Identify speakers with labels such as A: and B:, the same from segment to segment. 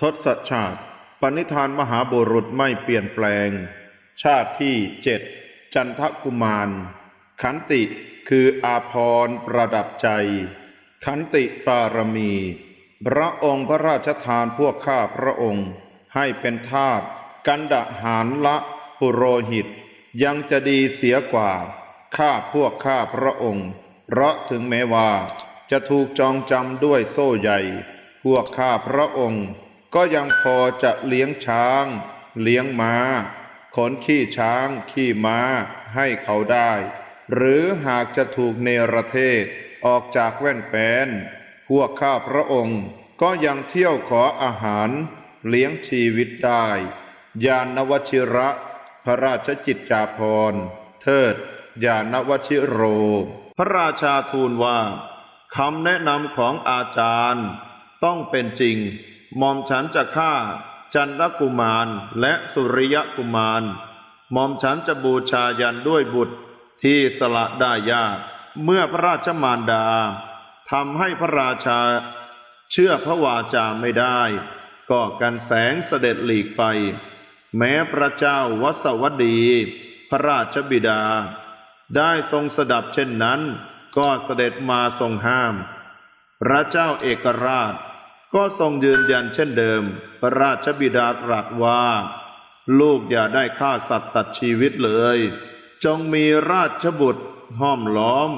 A: ทศชาติปณิธานมหาบุรุษไม่เปลี่ยนแปลง ชาติที่เจ็ดจันทกุมาร ขันติคืออาพรประดับใจ ขันติปารมี พระองค์พระราชทานพวกข้าพระองค์ ให้เป็นทาสกันดะหารละปุโรหิต ยังจะดีเสียกว่า ข้าพวกข้าพระองค์ เพราะถึงแม้ว่า จะถูกจองจำด้วยโซ่ใหญ่ พวกข้าพระองค์ ก็ยังพอจะเลี้ยงช้าง เลี้ยงม้า ขนขี้ช้าง ขี้ม้าให้เขาได้ หรือหากจะถูกเนรเทศออกจากแว่นแปนพวกข้าพระองค์ก็ยังเที่ยวขออาหารเลี้ยงชีวิตได้ ยานวชิระ พระราชจิตจาภรเทิด ยานวชิโร พระราชาทูลว่าคำแนะนำของอาจารย์ต้องเป็นจริง ม่อมฉันจะฆ่า จันทกุมารและสุริยกุมารหม่อมฉันจะบูชายันด้วยบุตรที่สละได้ยาก เมื่อพระราชมารดาทำให้พระราชา เชื่อพระวาจาไม่ได้ ก็กันแสงเสด็จหลีกไป แม้พระเจ้าวสวดี พระราชบิดา ได้ทรงสดับเช่นนั้น ก็เสด็จมาทรงห้าม พระเจ้าเอกราช ก็ทรงยืนยันเช่นเดิม พระราชบิดาตรัสว่า ลูกอย่าได้ฆ่าสัตว์ตัดชีวิตเลย จงมีราชบุตรห้อมล้อม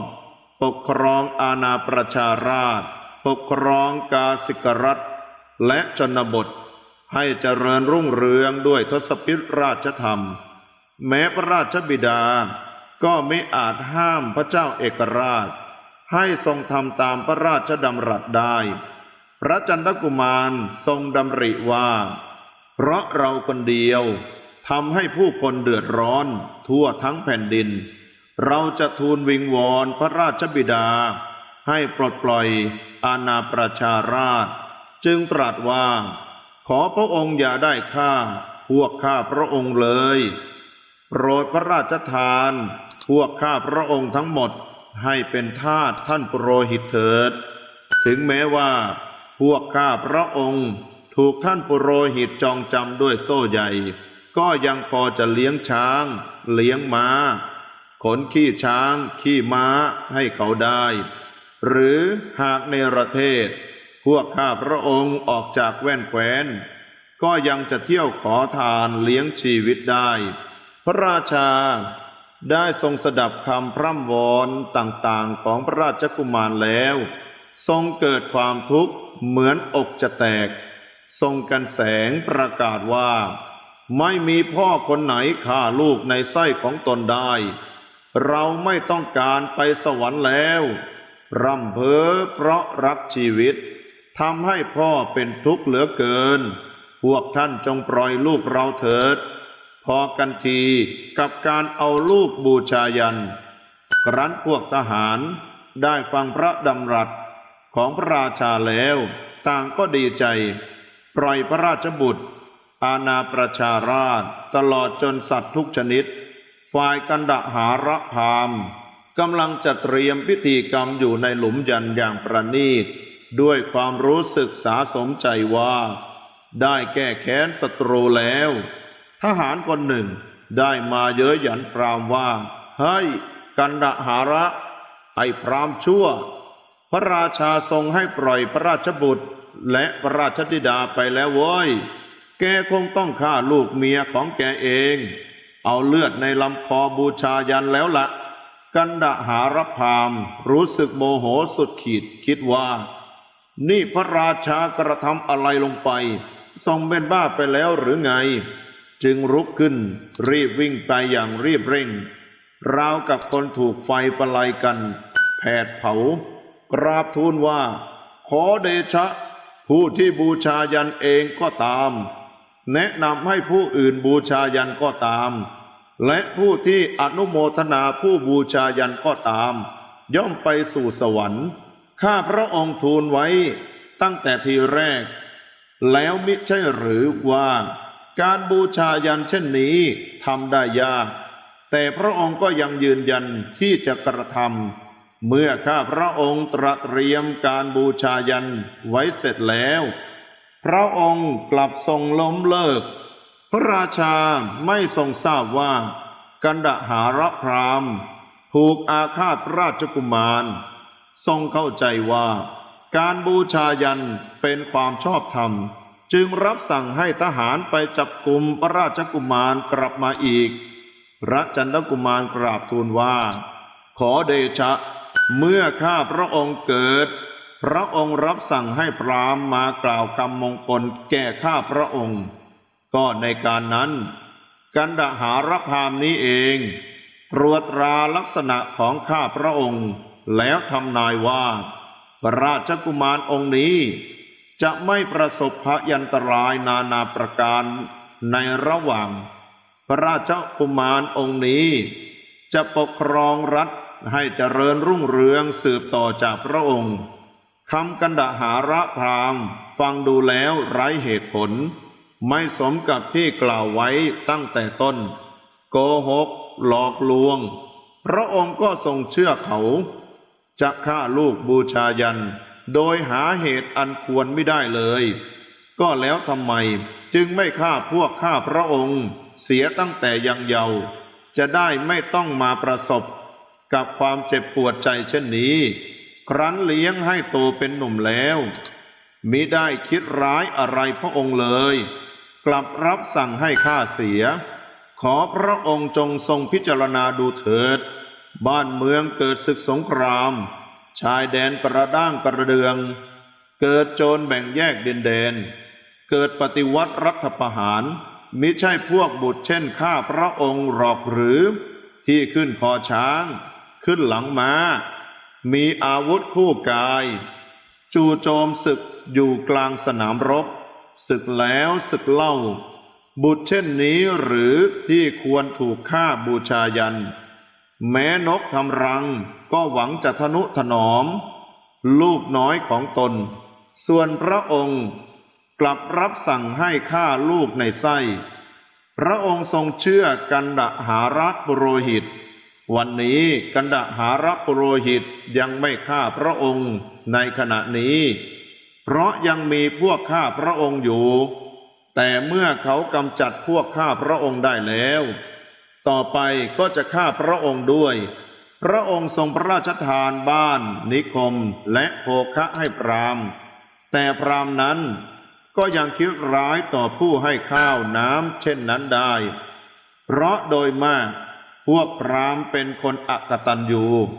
A: ปกครองอาณาประชาราช ปกครองกาสิกรัฐ และชนบท ให้เจริญรุ่งเรืองด้วยทศพิธราชธรรม แม้พระราชบิดาก็ไม่อาจห้ามพระเจ้าเอกราช ให้ทรงทำตามพระราชดำรัสได้ พระจันทกุมารทรงดำริว่า เพราะเราคนเดียวทำให้ผู้คนเดือดร้อนทั่วทั้งแผ่นดิน เราจะทูลวิงวอนพระราชบิดา ให้ปลดปล่อยอาณาประชาราช จึงตรัสว่า ขอพระองค์อย่าได้ฆ่า พวกข้าพระองค์เลยโปรดพระราชทาน พวกข้าพระองค์ทั้งหมดให้เป็นทาสท่านปุโรหิตเถิด ถึงแม้ว่า พวกข้าพระองค์ ถูกท่านปุโรหิตจองจำด้วยโซ่ใหญ่ ก็ยังพอจะเลี้ยงช้าง เลี้ยงม้า ขนขี้ช้าง ขี้ม้าให้เขาได้ หรือหากในประเทศ พวกข้าพระองค์ออกจากแว่นแคว้น ก็ยังจะเที่ยวขอทานเลี้ยงชีวิตได้ พระราชาได้ทรงสดับคำพร่ำวอนต่างๆของพระราชกุมารแล้ว ทรงเกิดความทุกข์ เหมือนอกจะแตก ทรงกันแสงประกาศว่า ไม่มีพ่อคนไหนฆ่าลูกในไส้ของตนได้ เราไม่ต้องการไปสวรรค์แล้ว ร่ำเพ้อเพราะรักชีวิตทำให้พ่อเป็นทุกข์เหลือเกิน พวกท่านจงปล่อยลูกเราเถิด พอกันทีกับการเอาลูกบูชายัน ครั้นพวกทหารได้ฟังพระดำรัส ของพระราชาแล้ว ต่างก็ดีใจ ปล่อยพระราชบุตร อาณาประชาราชตลอดจนสัตว์ทุกชนิด ฝ่ายกันดหาระพามกำลังจะเตรียมพิธีกรรมอยู่ในหลุมยันอย่างประณีต ด้วยความรู้สึกสาสมใจว่า ได้แก้แค้นศัตรูแล้ว ทหารคนหนึ่งได้มาเย้ยหยันพรามว่า เฮ้ย กันดหาระ ไอ้พรามชั่ว พระราชาทรงให้ปล่อยพระราชบุตรและพระราชธิดาไปแล้วเว้ย แกคงต้องฆ่าลูกเมียของแกเอง เอาเลือดในลำคอบูชายันแล้วละกันดหารพามรู้สึกโมโหสุดขีดคิดว่า นี่พระราชากระทำอะไรลงไป ทรงเป็นบ้าไปแล้วหรือไง จึงรุกขึ้น รีบวิ่งไปอย่างรีบเร่ง ราวกับคนถูกไฟประไลกัน แผดเผา กราบทูลว่า ขอเดชะ ผู้ที่บูชายันเองก็ตาม แนะนำให้ผู้อื่นบูชายันก็ตาม และผู้ที่อนุโมทนาผู้บูชายันก็ตาม ย่อมไปสู่สวรรค์ ข้าพระองค์ทูลไว้ตั้งแต่ทีแรก แล้วมิใช่หรือว่า การบูชายันเช่นนี้ทำได้ยากแต่พระองค์ก็ยังยืนยันที่จะกระทำ เมื่อข้าพระองค์ตระเตรียมการบูชายันไว้เสร็จแล้ว พระองค์กลับทรงล้มเลิก พระราชาไม่ทรงทราบว่า กันดหารพรามถูกอาฆาตราชกุมาร ทรงเข้าใจว่า การบูชายันเป็นความชอบธรรม จึงรับสั่งให้ทหารไปจับกลุ่มพระราชกุมารกลับมาอีก พระจันทกุมารกราบทูลว่า ขอเดชะ เมื่อข้าพระองค์เกิด พระองค์รับสั่งให้พรามมากล่าวคำมงคลแก่ข้าพระองค์ ก็ในการนั้น กันดหารพามนี้เอง ตรวจตราลักษณะของข้าพระองค์ แล้วทำนายว่า พระราชกุมารองค์นี้ จะไม่ประสบพยันตรายนานาประการในระหว่าง พระราชกุมารองค์นี้ จะปกครองรัฐ ให้เจริญรุ่งเรืองสืบต่อจากพระองค์คำกันดหาระพรามฟังดูแล้วไร้เหตุผล ไม่สมกับที่กล่าวไว้ตั้งแต่ต้น โกหก หลอกลวง พระองค์ก็ทรงเชื่อเขาจะฆ่าลูกบูชายัน โดยหาเหตุอันควรไม่ได้เลย ก็แล้วทำไมจึงไม่ฆ่าพวกข้าพระองค์ เสียตั้งแต่ยังเยาว์จะได้ไม่ต้องมาประสบ กับความเจ็บปวดใจเช่นนี้ ครั้นเลี้ยงให้โตเป็นหนุ่มแล้วมิได้คิดร้ายอะไรพระองค์เลย กลับรับสั่งให้ข้าเสีย ขอพระองค์จงทรงพิจารณาดูเถิด บ้านเมืองเกิดศึกสงคราม ชายแดนกระด้างกระเดือง เกิดโจรแบ่งแยกดินแดน เกิดปฏิวัติรัฐประหาร มิใช่พวกบุตรเช่นข้าพระองค์หรอกหรือ ที่ขึ้นคอช้าง ขึ้นหลังม้า มีอาวุธคู่กาย จู่โจมศึกอยู่กลางสนามรบ ศึกแล้วศึกเล่า บุตรเช่นนี้หรือที่ควรถูกฆ่าบูชายัน แม้นกทำรังก็หวังจะทนุถนอม ลูกน้อยของตน ส่วนพระองค์กลับรับสั่งให้ฆ่าลูกในไส้ พระองค์ทรงเชื่อกันดหารักปุโรหิต วันนี้กันดหารักปุโรหิตยังไม่ฆ่าพระองค์ในขณะนี้ เพราะยังมีพวกข้าพระองค์อยู่ แต่เมื่อเขากำจัดพวกข้าพระองค์ได้แล้ว ต่อไปก็จะฆ่าพระองค์ด้วย พระองค์ทรงพระราชทานบ้าน นิคมและโภคะให้พราม แต่พรามนั้นก็ยังคิดร้ายต่อผู้ให้ข้าวน้ำเช่นนั้นได้ เพราะโดยมาก พวกพราหมณ์เป็นคนอักตันยู